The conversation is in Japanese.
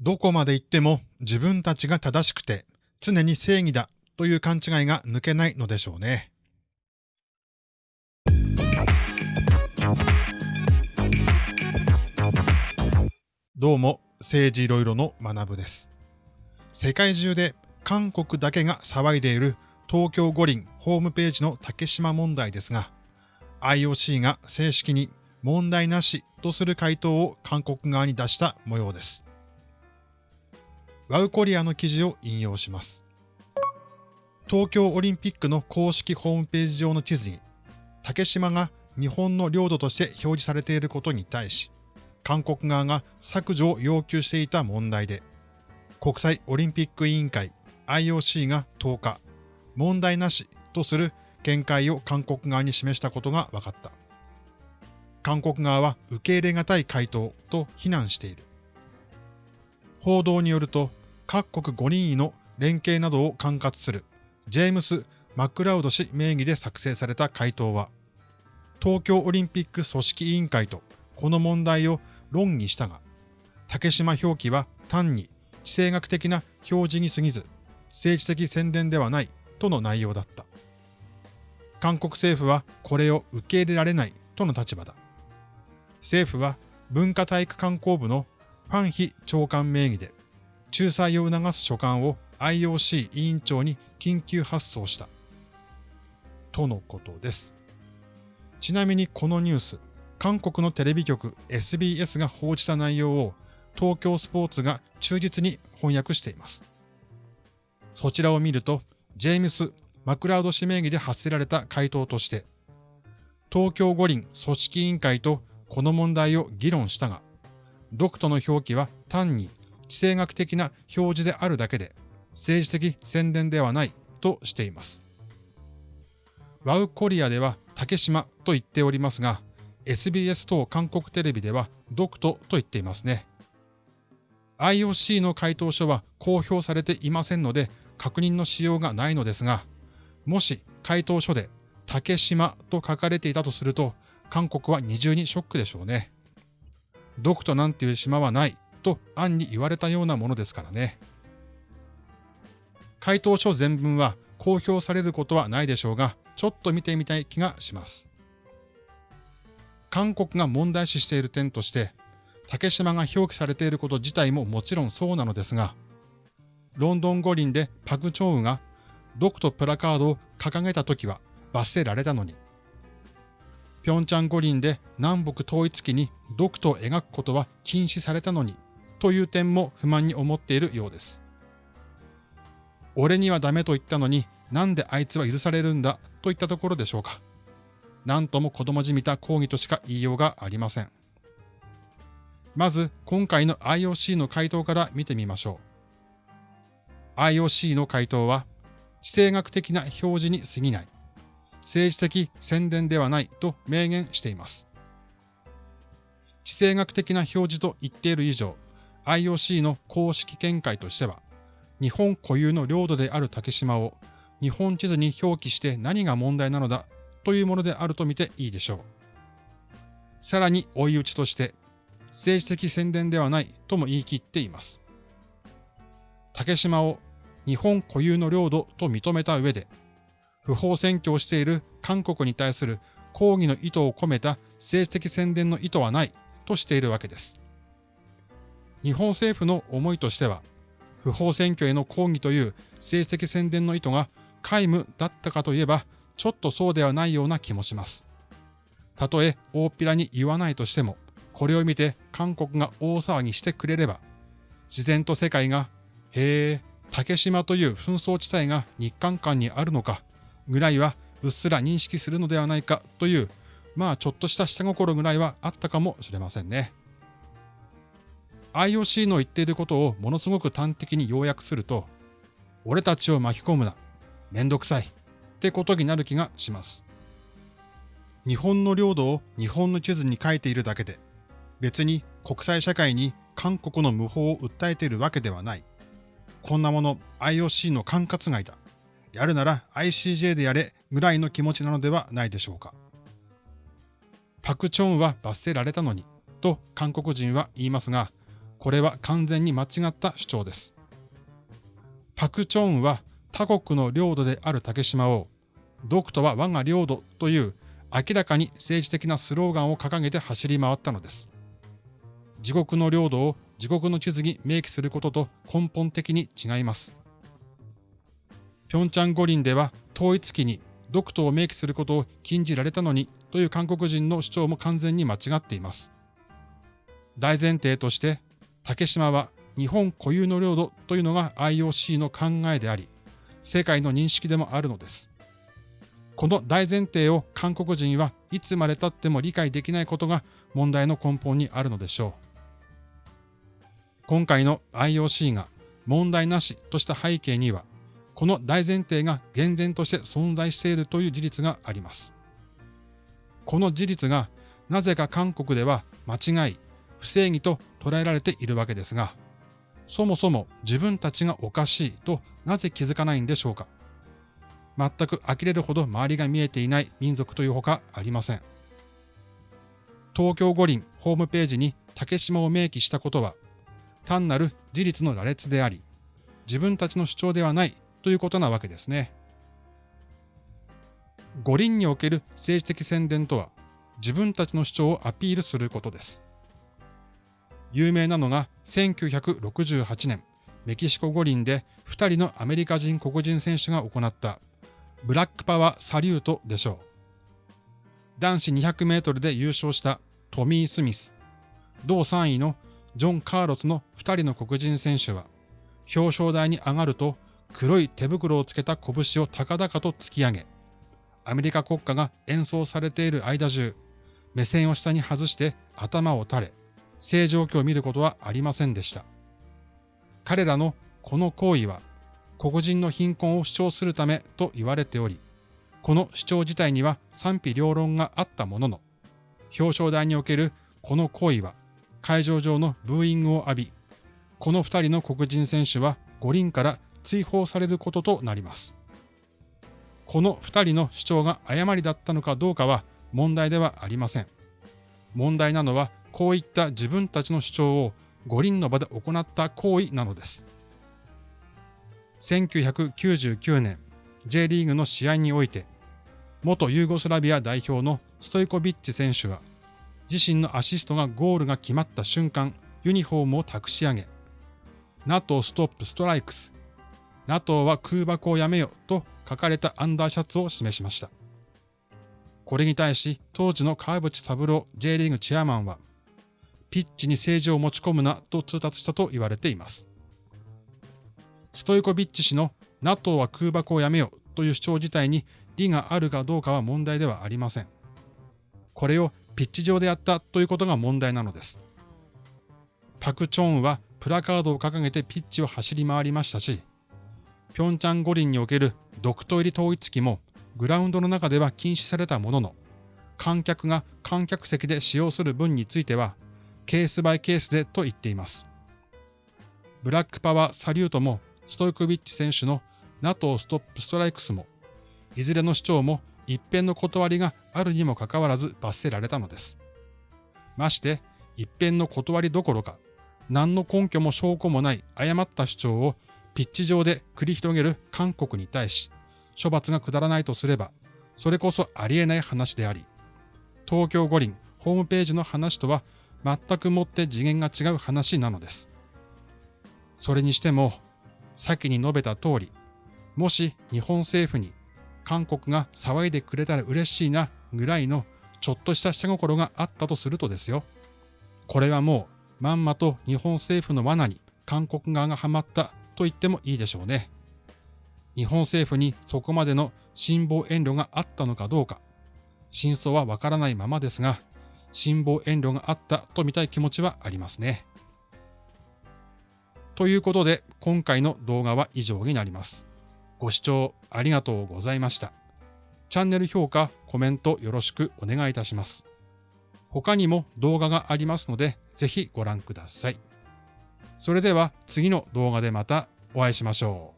どこまで行っても自分たちが正しくて常に正義だという勘違いが抜けないのでしょうね。どうも、政治いろいろの学部です。世界中で韓国だけが騒いでいる東京五輪ホームページの竹島問題ですが、IOC が正式に問題なしとする回答を韓国側に出した模様です。ワウコリアの記事を引用します。東京オリンピックの公式ホームページ上の地図に、竹島が日本の領土として表示されていることに対し、韓国側が削除を要求していた問題で、国際オリンピック委員会 IOC が10日、問題なしとする見解を韓国側に示したことが分かった。韓国側は受け入れ難い回答と非難している。報道によると、各国5人の連携などを管轄するジェームス・マクラウド氏名義で作成された回答は、東京オリンピック組織委員会とこの問題を論議したが、竹島表記は単に地政学的な表示に過ぎず、政治的宣伝ではないとの内容だった。韓国政府はこれを受け入れられないとの立場だ。政府は文化体育観光部のファンヒ長官名義で、仲裁を促す書簡を IOC 委員長に緊急発送した。とのことです。ちなみにこのニュース、韓国のテレビ局 SBS が報じた内容を東京スポーツが忠実に翻訳しています。そちらを見ると、ジェームス・マクラウド氏名義で発せられた回答として、東京五輪組織委員会とこの問題を議論したが、ドクトの表記は単に地政学的な表示であるだけで、政治的宣伝ではないとしています。ワウコリアでは竹島と言っておりますが、SBS 等韓国テレビではドクトと言っていますね。IOC の回答書は公表されていませんので確認のしようがないのですが、もし回答書で竹島と書かれていたとすると、韓国は二重にショックでしょうね。ドクトなんていう島はないと暗に言われたようなものですからね。回答書全文は公表されることはないでしょうが、ちょっと見てみたい気がします。韓国が問題視している点として、竹島が表記されていること自体ももちろんそうなのですが、ロンドン五輪でパク・チョンウが独とプラカードを掲げた時は罰せられたのに、ピョンチャン五輪で南北統一期に独と描くことは禁止されたのに、という点も不満に思っているようです。俺にはダメと言ったのになんであいつは許されるんだといったところでしょうか。なんとも子供じみた抗議としか言いようがありません。まず、今回の IOC の回答から見てみましょう。IOC の回答は、地政学的な表示に過ぎない、政治的宣伝ではないと明言しています。地政学的な表示と言っている以上、IOC の公式見解としては、日本固有の領土である竹島を日本地図に表記して何が問題なのだというものであるとみていいでしょう。さらに追い打ちとして、政治的宣伝ではないとも言い切っています。竹島を日本固有の領土と認めた上で、不法占拠をしている韓国に対する抗議の意図を込めた政治的宣伝の意図はないとしているわけです。日本政府の思いとしては、不法占拠への抗議という政治的宣伝の意図が皆無だったかといえば、ちょっとそうではないような気もします。たとえ大っぴらに言わないとしても、これを見て韓国が大騒ぎしてくれれば、自然と世界が、へえ、竹島という紛争地帯が日韓間にあるのか、ぐらいはうっすら認識するのではないかという、まあちょっとした下心ぐらいはあったかもしれませんね。IOC の言っていることをものすごく端的に要約すると、俺たちを巻き込むな。めんどくさいってことになる気がします。日本の領土を日本の地図に書いているだけで、別に国際社会に韓国の無法を訴えているわけではない。こんなもの IOC の管轄外だ。やるなら ICJ でやれぐらいの気持ちなのではないでしょうか。パクチョンは罰せられたのに、と韓国人は言いますが、これは完全に間違った主張です。パク・チョンは他国の領土である竹島を、独とは我が領土という明らかに政治的なスローガンを掲げて走り回ったのです。自国の領土を自国の地図に明記することと根本的に違います。平昌五輪では統一期に独島を明記することを禁じられたのにという韓国人の主張も完全に間違っています。大前提として、竹島は日本固有の領土というのが IOC の考えであり、世界の認識でもあるのです。この大前提を韓国人はいつまでたっても理解できないことが問題の根本にあるのでしょう。今回の IOC が問題なしとした背景には、この大前提が厳然として存在しているという事実があります。この事実がなぜか韓国では間違い、不正義と捉えられているわけですが、そもそも自分たちがおかしいとなぜ気づかないんでしょうか？全く呆れるほど周りが見えていない民族というほかありません。東京五輪ホームページに竹島を明記したことは、単なる事実の羅列であり、自分たちの主張ではないということなわけですね。五輪における政治的宣伝とは、自分たちの主張をアピールすることです。有名なのが1968年、メキシコ五輪で2人のアメリカ人黒人選手が行ったブラックパワーサリュートでしょう。男子200メートルで優勝したトミー・スミス、同3位のジョン・カーロスの2人の黒人選手は、表彰台に上がると黒い手袋をつけた拳を高々と突き上げ、アメリカ国歌が演奏されている間中、目線を下に外して頭を垂れ、正常期を見ることはありませんでした。彼らのこの行為は、黒人の貧困を主張するためと言われており、この主張自体には賛否両論があったものの、表彰台におけるこの行為は会場上のブーイングを浴び、この2人の黒人選手は五輪から追放されることとなります。この2人の主張が誤りだったのかどうかは問題ではありません。問題なのはこういった自分たちの主張を五輪の場で行った行為なのです。1999年 J リーグの試合において元ユーゴスラビア代表のストイコビッチ選手は自身のアシストがゴールが決まった瞬間、ユニフォームを託し上げ、NATO ストップストライクス、NATO は空爆をやめよと書かれたアンダーシャツを示しました。これに対し、当時の川淵三郎 J リーグチェアマンは、ピッチに政治を持ち込むなと通達したと言われています。ストイコビッチ氏の NATO は空爆をやめよという主張自体に理があるかどうかは問題ではありません。これをピッチ上でやったということが問題なのです。パク・チョンはプラカードを掲げてピッチを走り回りましたし、ピョンチャン五輪における独島入り統一機もグラウンドの中では禁止されたものの、観客が観客席で使用する分については、ケースバイケースでと言っています。ブラックパワーサリュートもストイコビッチ選手の NATO ストップストライクスも、いずれの主張も一辺の断りがあるにもかかわらず罰せられたのです。まして、一辺の断りどころか、何の根拠も証拠もない誤った主張をピッチ上で繰り広げる韓国に対し、処罰が下らないとすれば、それこそありえない話であり、東京五輪ホームページの話とは全くもって次元が違う話なのです。それにしても、先に述べた通り、もし日本政府に韓国が騒いでくれたら嬉しいなぐらいのちょっとした下心があったとするとですよ。これはもうまんまと日本政府の罠に韓国側がハマったと言ってもいいでしょうね。日本政府にそこまでの辛抱遠慮があったのかどうか、真相はわからないままですが、辛抱遠慮があったと見たい気持ちはありますね。ということで、今回の動画は以上になります。ご視聴ありがとうございました。チャンネル評価、コメントよろしくお願いいたします。他にも動画がありますので、ぜひご覧ください。それでは次の動画でまたお会いしましょう。